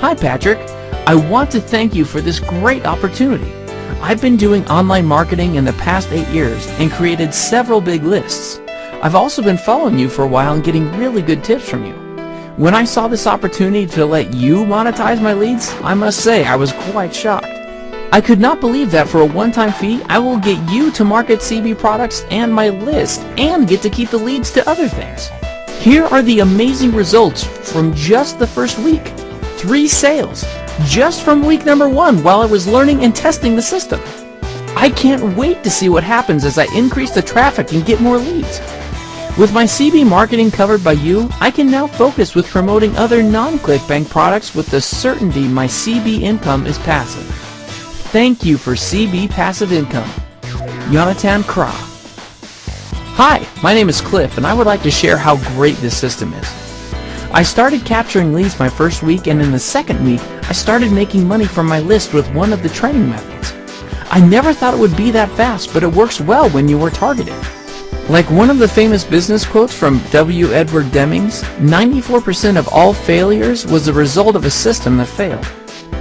Hi Patrick, I want to thank you for this great opportunity. I've been doing online marketing in the past 8 years and created several big lists. I've also been following you for a while and getting really good tips from you. When I saw this opportunity to let you monetize my leads, I must say I was quite shocked. I could not believe that for a one-time fee, I will get you to market CB products and my list and get to keep the leads to other things. Here are the amazing results from just the first week. Three sales, just from week number one while I was learning and testing the system. I can't wait to see what happens as I increase the traffic and get more leads. With my CB marketing covered by you, I can now focus with promoting other non-ClickBank products with the certainty my CB income is passive. Thank you for CB Passive Income. Jonathan Kra. Hi, my name is Cliff and I would like to share how great this system is. I started capturing leads my first week and in the second week, I started making money from my list with one of the training methods. I never thought it would be that fast, but it works well when you are targeted. Like one of the famous business quotes from W. Edward Demings, 94% of all failures was the result of a system that failed.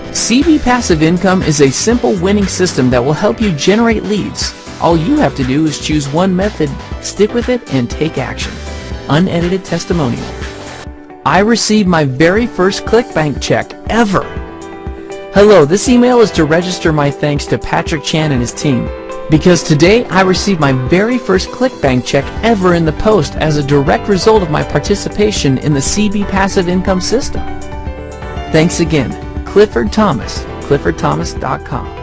CB Passive Income is a simple winning system that will help you generate leads. All you have to do is choose one method, stick with it, and take action. Unedited testimonial. I received my very first ClickBank check ever. Hello, this email is to register my thanks to Patrick Chan and his team. Because today I received my very first ClickBank check ever in the post as a direct result of my participation in the CB Passive Income System. Thanks again. Clifford Thomas, cliffordthomas.com.